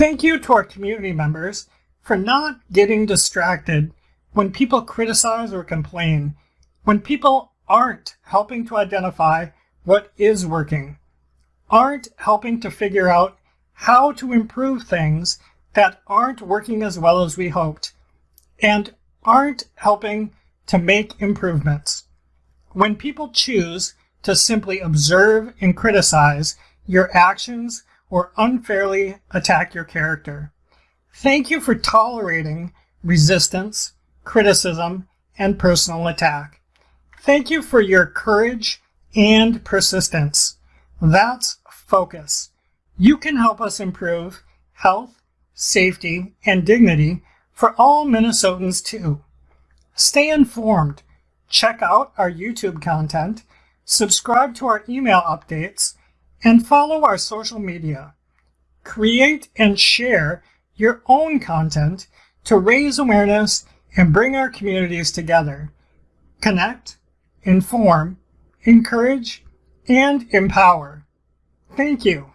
Thank you to our community members for not getting distracted when people criticize or complain, when people aren't helping to identify what is working, aren't helping to figure out how to improve things that aren't working as well as we hoped, and aren't helping to make improvements. When people choose to simply observe and criticize your actions or unfairly attack your character. Thank you for tolerating resistance, criticism, and personal attack. Thank you for your courage and persistence. That's focus. You can help us improve health, safety, and dignity for all Minnesotans too. Stay informed. Check out our YouTube content, subscribe to our email updates, and follow our social media. Create and share your own content to raise awareness and bring our communities together. Connect, inform, encourage, and empower. Thank you.